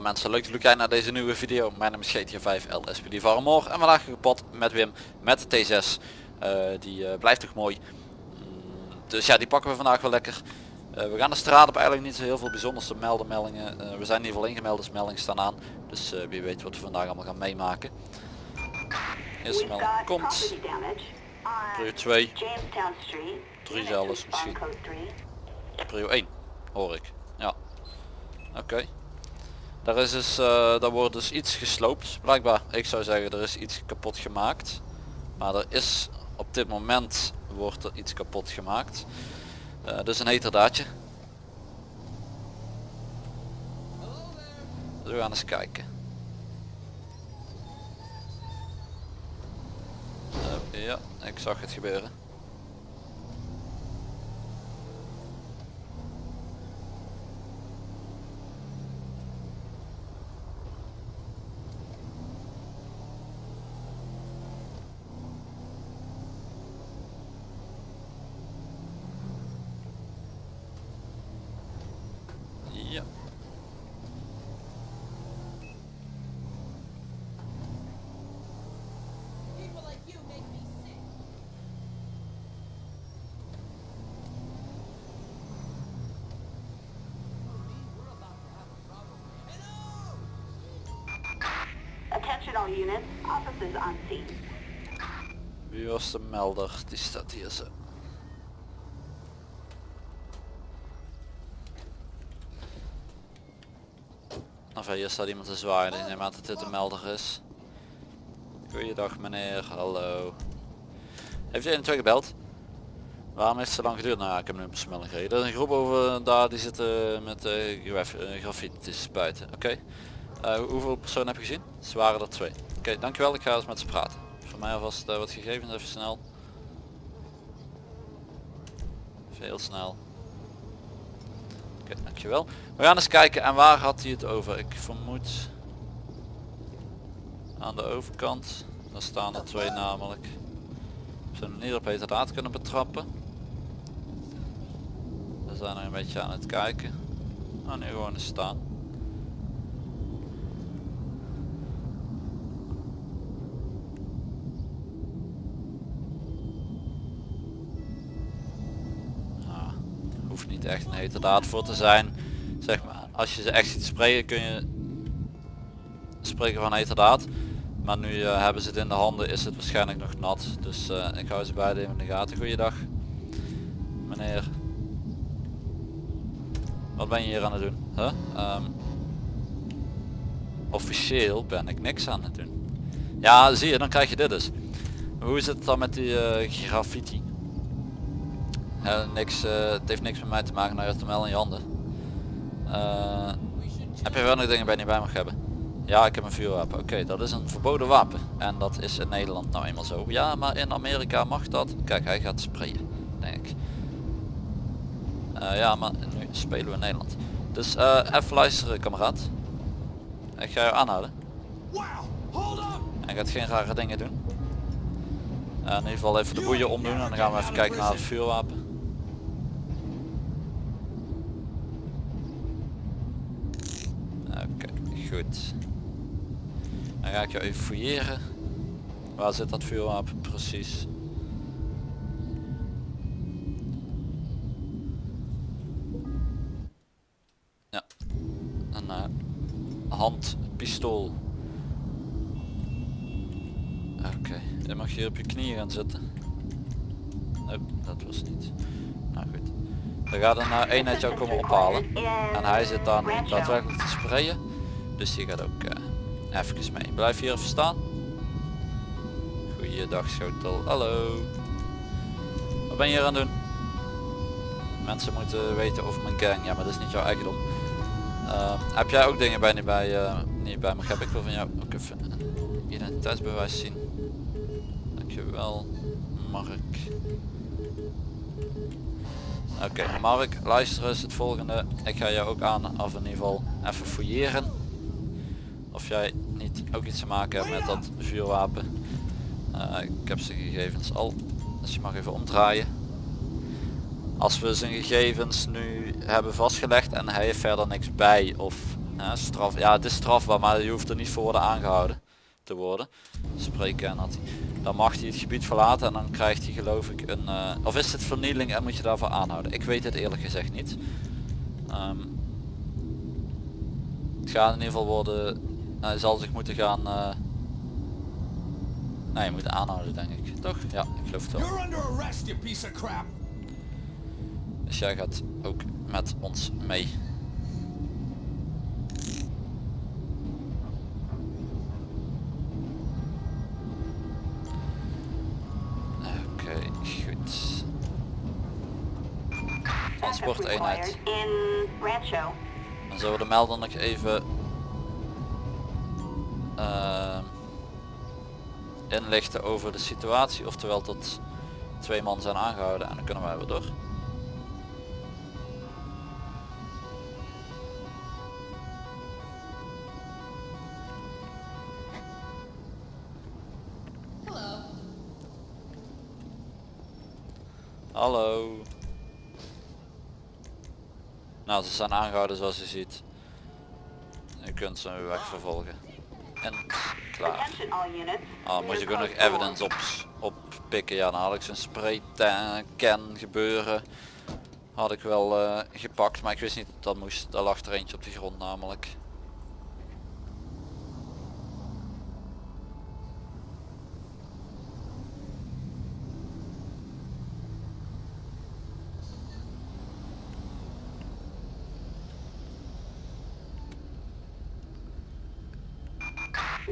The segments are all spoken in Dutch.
Alle mensen, leuk dat jullie kijken naar deze nieuwe video. Mijn naam is GTA 5 LSPD Varmor en vandaag gepot met Wim met de T6. Eh, die eh, blijft toch mooi. Mm, dus ja, die pakken we vandaag wel lekker. Eh, we gaan de straat op eigenlijk niet zo heel veel bijzonders te melden meldingen. We zijn in ieder geval ingemeld, dus meldingen staan aan. Dus wie weet wat we vandaag allemaal gaan meemaken. Eerste melding komt. property damage on Prio 2, Jamestown Street. Drie Units zelfs respond misschien. 3. prio 1 hoor ik. Ja. Oké. Daar is dus, eh, daar wordt dus iets gesloopt. Blijkbaar, ik zou zeggen er is iets kapot gemaakt. Maar er is op dit moment wordt er iets kapot gemaakt. Dus een heterdaadje. Dus we gaan eens kijken. Eh, ja, ik zag het gebeuren. Attention all units. Officers on scene. Wie was de melder? Die staat hier zo. Enfin, hier staat iemand te zwaaien. Ik neem aan dat dit de melder is. Goeiedag meneer, hallo. Heeft u 1 gebeld? Waarom heeft het zo lang geduurd? Nou ik heb nu een besmelding gekregen. Er is een groep over daar die zitten met uh, graffitis buiten. Oké. Eh, hoeveel personen heb je gezien? Ze waren er twee. Oké, dankjewel. Ik ga eens met ze praten. Voor mij alvast uh, wat gegevens even snel. Even heel snel. Oké, dankjewel. We gaan eens kijken en waar had hij het over? Ik vermoed aan de overkant. Daar staan er twee namelijk. Zullen hem hier op heterdaad kunnen betrappen. We zijn nog een beetje aan het kijken. Oh nu gewoon eens staan. Niet echt een heterdaad voor te zijn. Zeg maar, als je ze echt ziet spreken kun je spreken van heterdaad. Maar nu eh, hebben ze het in de handen is het waarschijnlijk nog nat. Dus eh, ik hou ze beide in de gaten. Goeiedag. Meneer. Wat ben je hier aan het doen? Huh? Ehm, officieel ben ik niks aan het doen. Ja zie je, dan krijg je dit dus. Hoe zit het dan met die eh, graffiti? Niks, eh, het heeft niks met mij te maken, nou je hebt hem wel in je handen. Eh, heb je wel nog dingen bij je niet bij mag hebben? Ja, ik heb een vuurwapen. Oké, dat is een verboden wapen. En dat is in Nederland nou eenmaal zo. Ja, maar in Amerika mag dat. Kijk, hij gaat sprayen, denk ik. Eh, ja, maar nu spelen we in Nederland. Dus even luisteren, kameraad. Ik ga je aanhouden. En gaat geen rare dingen doen. Eh, in ieder geval even de boeien omdoen en dan gaan we even kijken naar het vuurwapen. Oké, goed. Dan ga ik jou even fouilleren. Waar zit dat vuurwapen precies? Ja, een uh, handpistool. Oké, je mag hier op je knieën gaan zitten. Nee, dat was niet. Nou goed. Dan gaat een uh, eenheid jou komen ophalen. En hij zit dan daadwerkelijk te sprayen. Dus die gaat ook uh, even mee. Blijf hier even staan. Goeiedag schotel. Hallo. Wat ben je hier aan doen? Mensen moeten weten over mijn gang. Ja, maar dat is niet jouw eigendom. Uh, heb jij ook dingen bij niet bij, uh, niet bij me? Heb ik wil van jou ook even een identiteitsbewijs zien. Dankjewel, Mark. Oké, Mark, luister eens het volgende. Ik ga jou ook aan, of in ieder geval even fouilleren. Of jij niet ook iets te maken hebt met dat vuurwapen. Uh, ik heb zijn gegevens al, dus je mag even omdraaien. Als we zijn gegevens nu hebben vastgelegd en hij heeft verder niks bij of straf, ja, het is strafbaar, maar je hoeft er niet voor worden aangehouden te worden. Spreken en hij. Dan mag hij het gebied verlaten en dan krijgt hij geloof ik een... eh, of is het vernieling en moet je daarvoor aanhouden? Ik weet het eerlijk gezegd niet. Ehm, het gaat in ieder geval worden... Hij zal zich moeten gaan... eh nee, je moet aanhouden denk ik. Toch? Ja, ik geloof het wel. You're under arrest, you piece of crap! Dus jij gaat ook met ons mee. Oké, goed. Transporteenheid. Dan zullen we de melder nog even inlichten over de situatie. Oftewel tot twee man zijn aangehouden en dan kunnen wij weer door. Hello. Hallo. Nou, ze zijn aangehouden zoals u ziet. U kunt ze weer weg vervolgen. En klaar. Ah, moet je ook nog evidence op, oppikken. Ja, dan had ik zo'n spray can gebeuren. Had ik wel eh, gepakt, maar ik wist niet dat dat moest. Daar lag er eentje op de grond namelijk.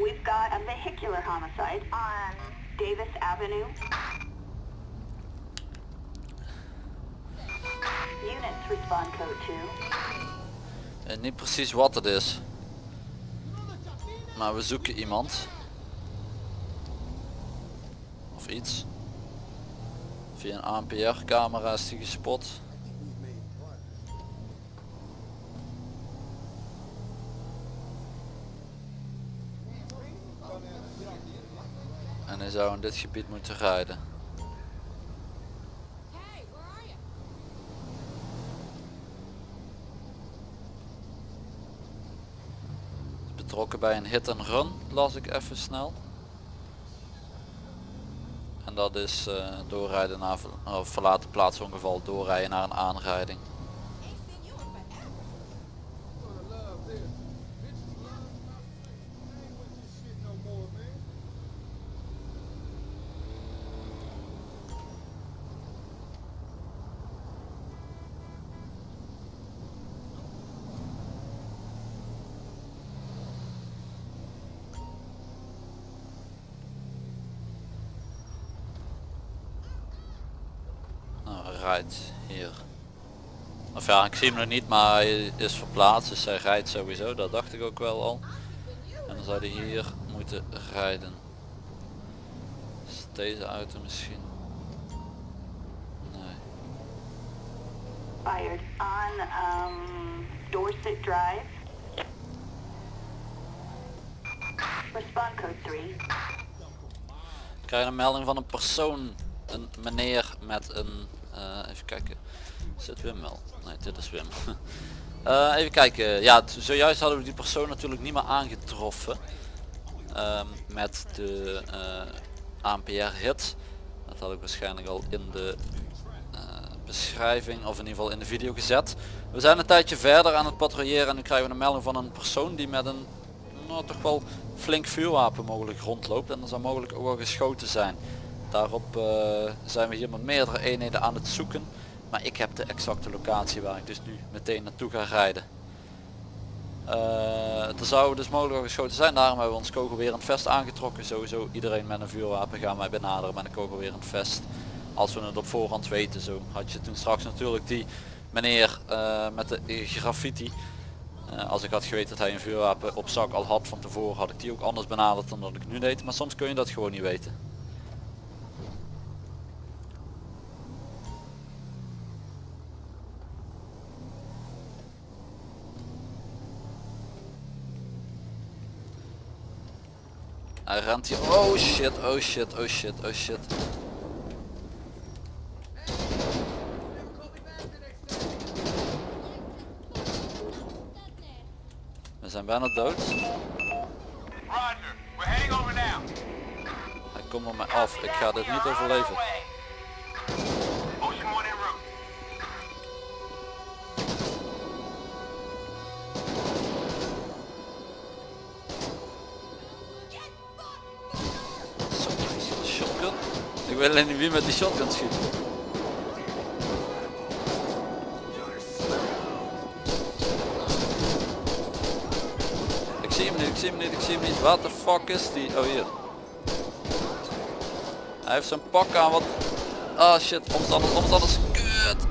We've got a vehicular homicide on Davis Avenue. Units respond code 2. En niet precies wat het is. Maar we zoeken iemand. Of iets. Via een ANPR camera is die gespot. En in dit gebied moeten rijden. Betrokken bij een hit and run, las ik even snel. En dat is eh, doorrijden naar of verlaten plaatsongeval, doorrijden naar een aanrijding. Ain't seen you in forever. Nou, hij rijdt hier. Of ja, ik zie hem nog niet, maar hij is verplaatst, dus hij rijdt sowieso, dat dacht ik ook wel al. En dan zou hij hier moeten rijden. Is deze auto misschien? Nee. Fired on um, Dorset Drive. Respond code 3. Ik krijg een melding van een persoon, een meneer met een, eh, even kijken, is het Wim wel? Nee, dit is Wim. Eh, even kijken, ja, zojuist hadden we die persoon natuurlijk niet meer aangetroffen ehm, met de eh, ANPR hit. Dat had ik waarschijnlijk al in de eh, beschrijving of in ieder geval in de video gezet. We zijn een tijdje verder aan het patrouilleren en nu krijgen we een melding van een persoon die met een nou, toch wel flink vuurwapen mogelijk rondloopt en er zou mogelijk ook wel geschoten zijn. Daarop zijn we hier met meerdere eenheden aan het zoeken. Maar ik heb de exacte locatie waar ik dus nu meteen naartoe ga rijden. Eh, er zou dus mogelijk geschoten zijn, daarom hebben we ons kogelwerend vest aangetrokken. Sowieso iedereen met een vuurwapen gaan wij benaderen met een kogelwerend vest. Als we het op voorhand weten, zo had je toen straks natuurlijk die meneer eh, met de graffiti. Eh, als ik had geweten dat hij een vuurwapen op zak al had van tevoren, had ik die ook anders benaderd dan dat ik nu deed. Maar soms kun je dat gewoon niet weten. Hij. Oh shit, oh shit, oh shit, oh shit. We We zijn bijna dood. Roger. We're heading over now. Hij komt op mij af. Ik ga dit niet overleven. Alleen niet wie met die shotgun schiet. Ik zie hem niet, ik zie hem niet, ik zie hem niet. Wat de fuck is die? Oh hier. Hij heeft zijn pak aan wat... Ah shit, omstanders, omstanders. Kut.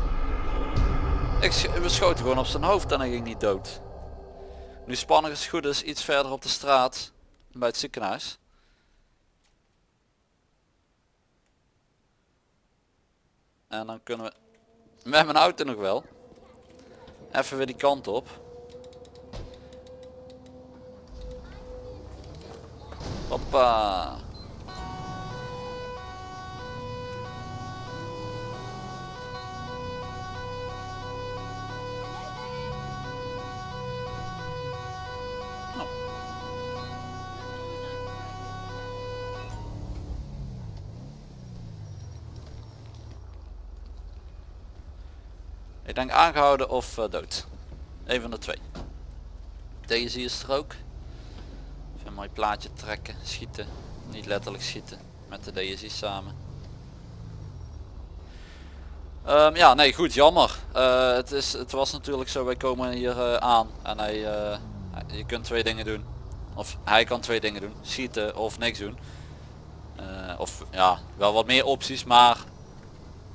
Ik schoten gewoon op zijn hoofd en hij ging niet dood. Nu spanning is goed is iets verder op de straat. Bij het ziekenhuis. En dan kunnen we met mijn auto nog wel. Even weer die kant op. Hoppa. Denk aangehouden of eh, dood. Een van de twee. Deze is er ook. Even een mooi plaatje trekken, schieten. Niet letterlijk schieten. Met de DSI samen. Ehm, ja, nee, goed, jammer. Eh, het, is, het was natuurlijk zo, wij komen hier eh, aan en hij, je kunt twee dingen doen. Of hij kan twee dingen doen, schieten of niks doen. Of ja, wel wat meer opties, maar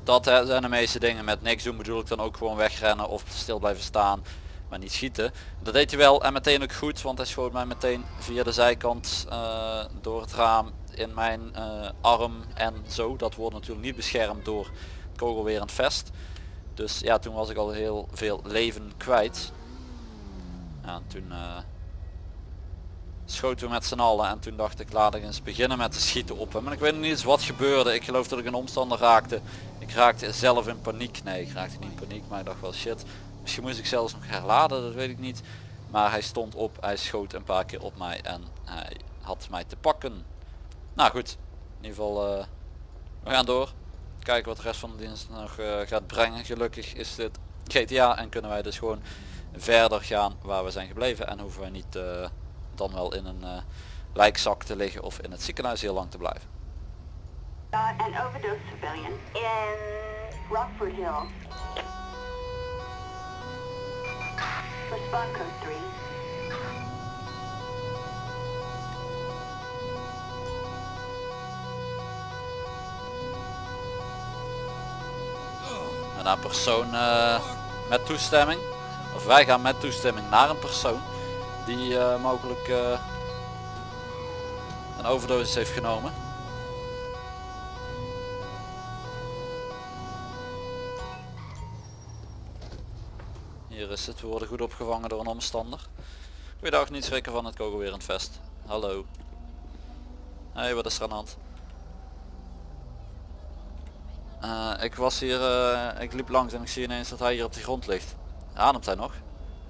dat zijn de meeste dingen. Met niks doen bedoel ik dan ook gewoon wegrennen of stil blijven staan, maar niet schieten. Dat deed hij wel en meteen ook goed, want hij schoot mij meteen via de zijkant eh, door het raam in mijn eh, arm en zo. Dat wordt natuurlijk niet beschermd door kogelwerend vest. Dus ja, toen was ik al heel veel leven kwijt. Ja, en toen eh, schoten we met z'n allen en toen dacht ik laat ik eens beginnen met te schieten op hem. En ik weet niet eens wat gebeurde. Ik geloof dat ik een omstander raakte. Raakte zelf in paniek. Nee, ik raakte niet in paniek, maar ik dacht wel shit. Misschien moest ik zelfs nog herladen, dat weet ik niet. Maar hij stond op, hij schoot een paar keer op mij en hij had mij te pakken. Nou goed, in ieder geval eh, we gaan door. Kijken wat de rest van de dienst nog eh, gaat brengen. Gelukkig is dit GTA en kunnen wij dus gewoon verder gaan waar we zijn gebleven. En hoeven wij niet eh, dan wel in een lijkzak te liggen of in het ziekenhuis heel lang te blijven. Got an overdose civilian in Rockford Hill. Respond code 3. En een persoon eh, met toestemming. Of wij gaan met toestemming naar een persoon die eh, mogelijk eh, een overdosis heeft genomen. Hier is het, we worden goed opgevangen door een omstander. Goeiedag, niet schrikken van het kogelwerend vest. Hallo. Hey, wat is er aan de hand? Eh, ik was hier, eh, ik liep langs en ik zie ineens dat hij hier op de grond ligt. Ademt hij nog?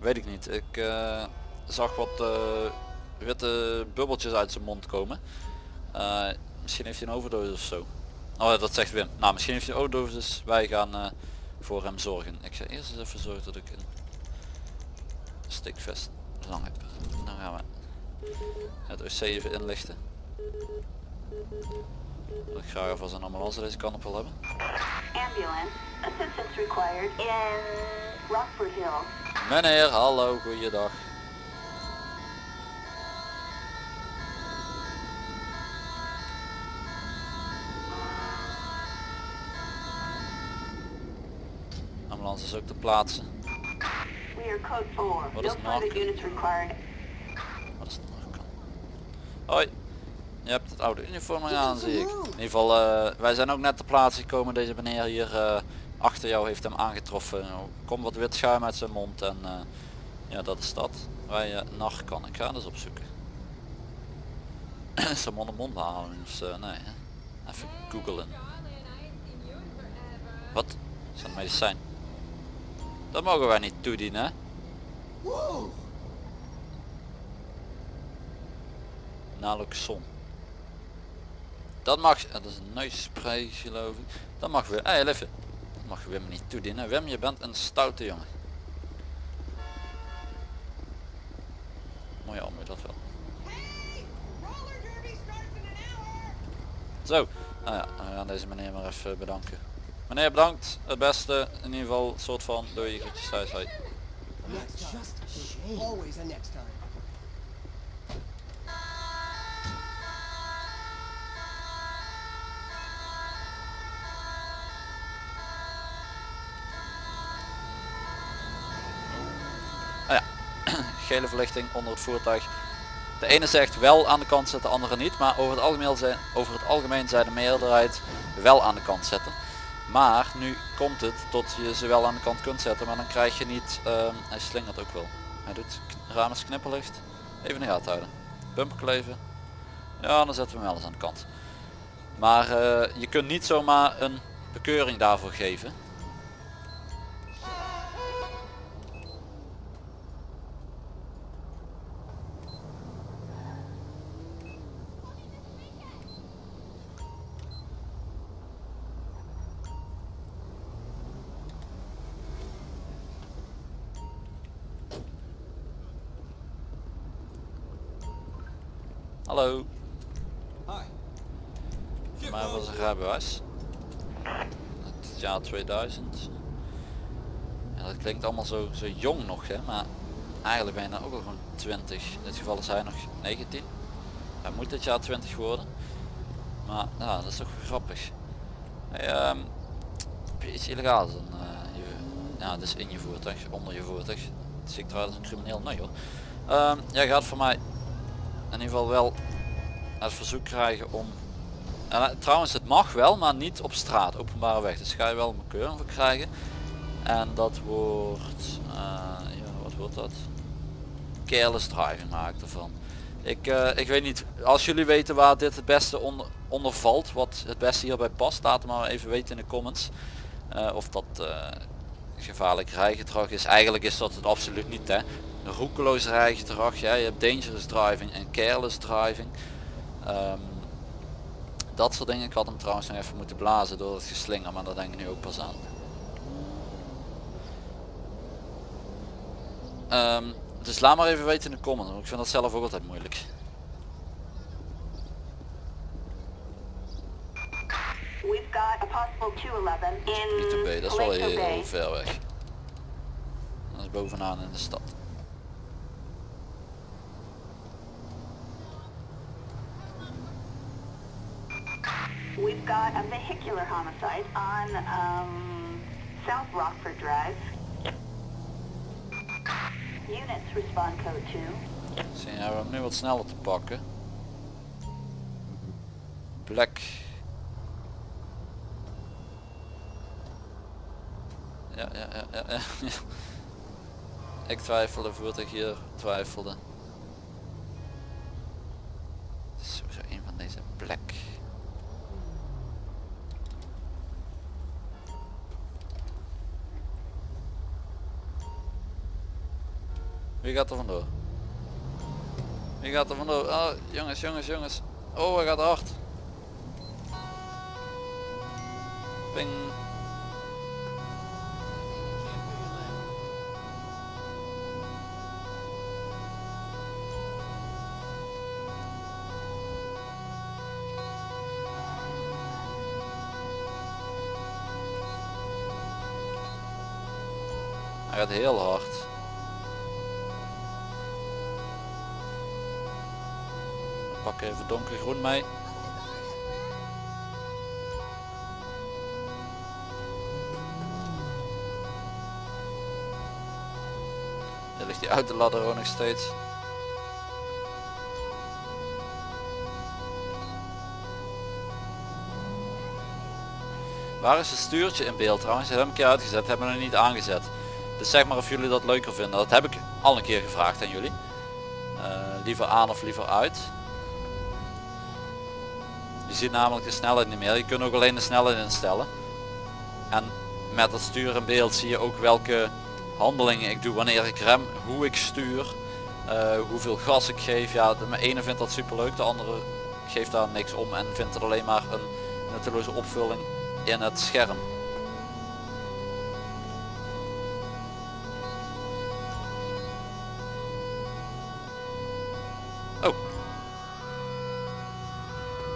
Weet ik niet. Ik eh, zag wat witte bubbeltjes uit zijn mond komen. Misschien heeft hij een overdosis of zo. Oh, dat zegt Wim. Nou, misschien heeft hij een overdosis. Wij gaan voor hem zorgen. Ik ga eerst eens even zorgen dat ik een stikvest lang heb. Dan gaan we het OC even inlichten. Ik graag alvast een ambulance deze kant op wil hebben. Ambulance. Assistance required in Rockford Hill. Meneer, hallo, goeiedag. Ambulance is ook te plaatsen. We are code 4. What no is further knock? units required. Wat is het nog? Hoi. Je hebt het oude uniform aan zie ik. In ieder geval, eh, wij zijn ook net ter plaatse gekomen. Deze meneer hier eh, achter jou heeft hem aangetroffen. Er Komt wat wit schuim uit zijn mond en eh, ja dat is dat. Wij uh, kan ik ga dus opzoeken. is mond mond behaling of zo? Nee hè? Even googelen. Wat? Is dat medicijn? Dat mogen wij niet toedienen hè? naloxon. Dat mag, dat is een neusspray geloof ik. Dat mag weer, hey even. Dat mag Wim niet toedienen. Wim, je bent een stoute jongen. Mooi arm, dat wel. Hey! Zo, nou ja, we gaan deze meneer maar even bedanken. Meneer bedankt, het beste, in ieder geval, soort van, doei, groetjes thuis, hoi. Next time. There's always a next time. Nou ja, gele verlichting onder het voertuig. De ene zegt wel aan de kant zetten, de andere niet. Maar over het algemeen zijn, over het algemeen zijn de meerderheid wel aan de kant zetten. Maar nu komt het tot je ze wel aan de kant kunt zetten, maar dan krijg je niet, ehm, hij slingert ook wel. Hij doet is knipperlicht. Even in de houden. Bumper kleven. Ja, dan zetten we hem wel eens aan de kant. Maar eh, je kunt niet zomaar een bekeuring daarvoor geven. 2000. Ja, dat klinkt allemaal zo, zo jong nog hè, maar eigenlijk ben je dan ook al gewoon 20. In dit geval is hij nog 19. Hij moet dit jaar 20 worden. Maar ja, dat is toch grappig. Hey, je iets illegaals dan? eh, je, ja, dus in je voertuig, onder je voertuig. Zie ik trouwens een crimineel? Nee hoor. Ehm, jij gaat voor mij in ieder geval wel het verzoek krijgen om eh, trouwens, het mag wel, maar niet op straat, openbare weg. Dus ga je wel een bekeuring voor krijgen. En dat wordt, eh, ja, wat wordt dat? Careless driving maak ik ervan. Ik, eh, ik weet niet, als jullie weten waar dit het beste onder, onder valt, wat het beste hierbij past, laat het maar even weten in de comments. Of dat gevaarlijk rijgedrag is. Eigenlijk is dat het absoluut niet hè. Roekeloos rijgedrag, ja, je hebt dangerous driving en careless driving. Ehm, dat soort dingen. Ik had hem trouwens nog even moeten blazen door het geslinger, maar dat denk ik nu ook pas aan. Ehm, dus laat maar even weten in de comments, want ik vind dat zelf ook altijd moeilijk. We've got a possible 211 in Niet B, dat is wel heel ver weg. Dat is bovenaan in de stad. We've got a vehicular homicide on um, South Rockford Drive. Units respond code 2. Zie je, we hebben nu wat sneller te pakken. Black. Ja, ja, ja, ja, ja. Ik twijfelde, voertuig hier twijfelde. Het is sowieso een van deze black. Wie gaat er vandoor? Wie gaat er vandoor? Oh, jongens, jongens, jongens. Oh, hij gaat hard. Ping. Hij gaat heel hard. Even donkergroen mee. Daar ligt die autoladder ook nog steeds. Waar is het stuurtje in beeld trouwens? Dat heb een keer uitgezet, hebben we nog niet aangezet. Dus zeg maar of jullie dat leuker vinden. Dat heb ik al een keer gevraagd aan jullie. Eh, liever aan of liever uit. Ziet namelijk de snelheid niet meer. Je kunt ook alleen de snelheid instellen. En met het stuur in beeld zie je ook welke handelingen ik doe wanneer ik rem, hoe ik stuur. Eh, hoeveel gas ik geef. Ja, de ene vindt dat super leuk, de andere geeft daar niks om en vindt het alleen maar een nutteloze opvulling in het scherm.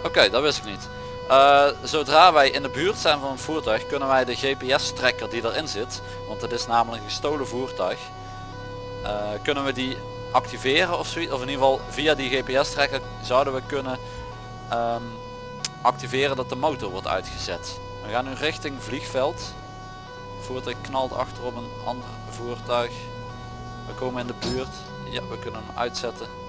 Oké, dat wist ik niet. Eh, zodra wij in de buurt zijn van een voertuig kunnen wij de GPS tracker die erin zit, want het is namelijk een gestolen voertuig, eh, kunnen we die activeren of zoiets, of in ieder geval via die GPS tracker zouden we kunnen ehm, activeren dat de motor wordt uitgezet. We gaan nu richting vliegveld. Het voertuig knalt achter op een ander voertuig. We komen in de buurt. Ja, we kunnen hem uitzetten.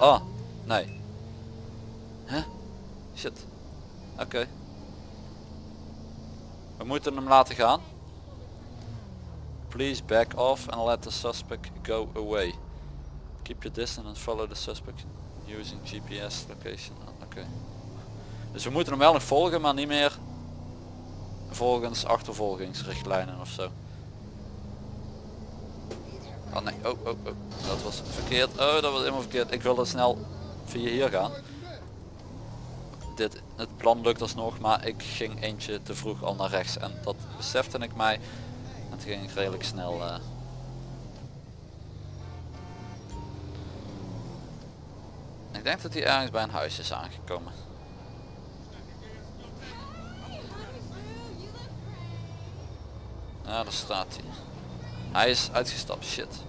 Oh, nee. Huh? Shit. Oké. We moeten hem laten gaan. Please back off and let the suspect go away. Keep your distance and follow the suspect using GPS location. Oké. Dus we moeten hem wel nog volgen, maar niet meer volgens achtervolgingsrichtlijnen of zo. Oh nee, oh, oh, oh, dat was verkeerd. Oh, dat was helemaal verkeerd. Ik wilde snel via hier gaan. Dit, het plan lukt alsnog, maar ik ging eentje te vroeg al naar rechts en dat besefte ik mij. Toen ging redelijk snel. eh, Ik denk dat hij ergens bij een huis is aangekomen. Ja, daar staat hij. Hij is uitgestapt, shit.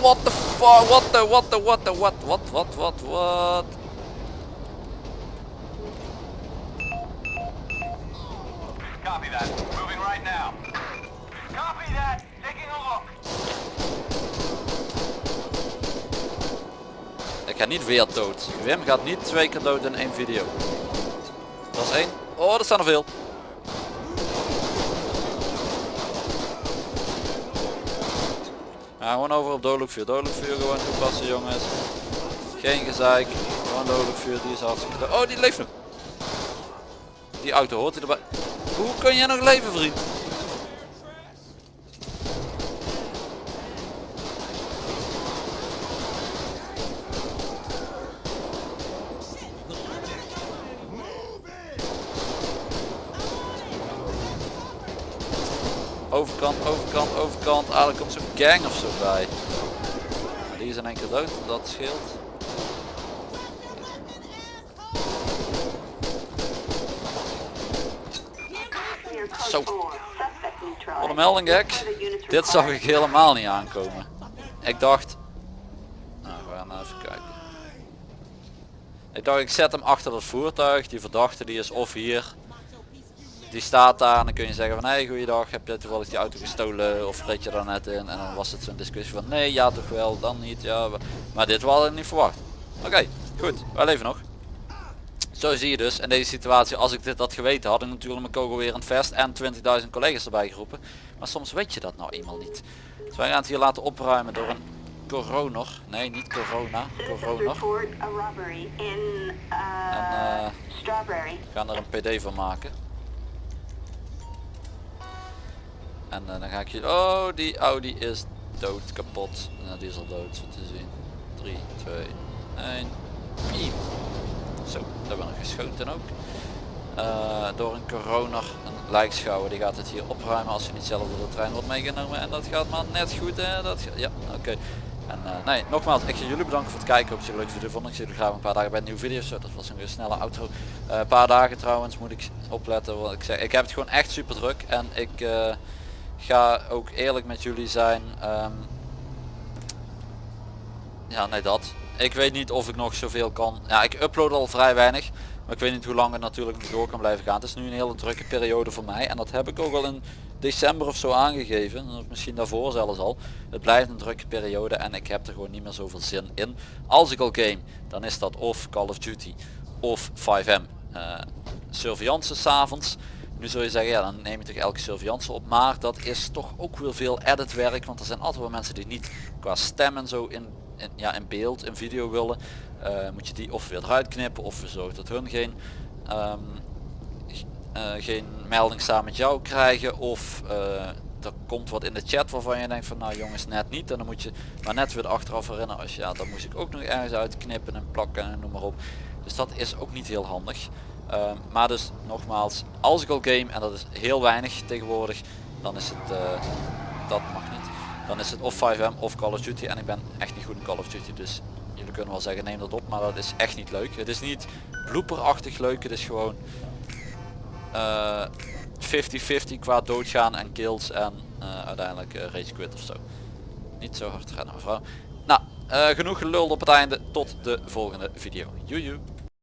What the fuck, what the, what the, what the, what, what, what, what, what? Copy that. Moving right now. Copy that. Taking a look. Ik ga niet weer dood. Wim gaat niet twee keer dood in één video. Dat is één. Oh, er staan er veel. Gewoon over op dodelijk vuur. Dodelijk vuur gewoon toepassen jongens. Geen gezeik. Gewoon dodelijk vuur. Die is hartstikke. Oh, die leeft nog. Die auto hoort hij erbij. Hoe kun jij nog leven vriend? Ah, er komt zo'n gang of zo bij. Die is in keer dood, dat scheelt. Zo. Wat een melding gek. Dit zag ik helemaal niet aankomen. Ik dacht... Nou, we gaan even kijken. Ik dacht ik zet hem achter het voertuig. Die verdachte die is of hier. Die staat daar en dan kun je zeggen van hé hey, goeiedag heb je toevallig die auto gestolen of reed je daar net in. En dan was het zo'n discussie van nee ja toch wel dan niet ja. Maar dit hadden we niet verwacht. Oké goed wij leven nog. Zo zie je dus in deze situatie, als ik dit had geweten, had ik natuurlijk mijn kogel weer in het vest en 20.000 collega's erbij geroepen. Maar soms weet je dat nou eenmaal niet. Dus wij gaan het hier laten opruimen door een coroner. Nee, niet corona, robbery in uh, En, eh. We gaan er een pd van maken. En eh, dan ga ik je... Oh, die Audi is dood, kapot. Nou, die is al dood, zo te zien. 3, 2, 1. Piep. Zo, daar we nog geschoten ook. Eh, door een coroner, een lijkschouwer, die gaat het hier opruimen als hij niet zelf door de trein wordt meegenomen. En dat gaat maar net goed, hè? Dat ja, oké. En eh, nee, nogmaals, ik jullie bedanken voor het kijken. Op zich een leuke video vond. Ik zie jullie graag een paar dagen bij een nieuwe video. Zo, dat was een snelle outro. Een paar dagen trouwens moet ik opletten. Want ik, zeg, ik heb het gewoon echt super druk. En ik ga ook eerlijk met jullie zijn. ehm, ja, nee dat. Ik weet niet of ik nog zoveel kan. Ja, ik upload al vrij weinig. Maar ik weet niet hoe lang het natuurlijk door kan blijven gaan. Het is nu een hele drukke periode voor mij. En dat heb ik ook al in december of zo aangegeven. Of misschien daarvoor zelfs al. Het blijft een drukke periode en ik heb er gewoon niet meer zoveel zin in. Als ik al game, dan is dat of Call of Duty of 5M. eh surveillance s'avonds. Nu zul je zeggen, ja dan neem je toch elke surveillance op. Maar dat is toch ook weer veel editwerk. Want er zijn altijd wel mensen die niet qua stem en zo in, in, ja, in beeld, in video willen. Eh, moet je die of weer eruit knippen of we zorgen dat hun geen ehm, eh, geen melding staan met jou krijgen of eh, er komt wat in de chat waarvan je denkt van nou jongens net niet en dan moet je maar net weer achteraf herinneren als ja dat moest ik ook nog ergens uitknippen en plakken en noem maar op dus dat is ook niet heel handig Ehm, maar dus nogmaals als ik al game en dat is heel weinig tegenwoordig dan is het eh, dat mag niet dan is het of 5M of Call of Duty en ik ben echt niet goed in Call of Duty dus jullie kunnen wel zeggen neem dat op maar dat is echt niet leuk het is niet blooperachtig leuk het is gewoon eh, 50-50 qua doodgaan en kills en eh, uiteindelijk eh, rage quit of zo. Niet zo hard rennen mevrouw. Nou, eh, genoeg gelul op het einde. Tot de volgende video. Joejoe.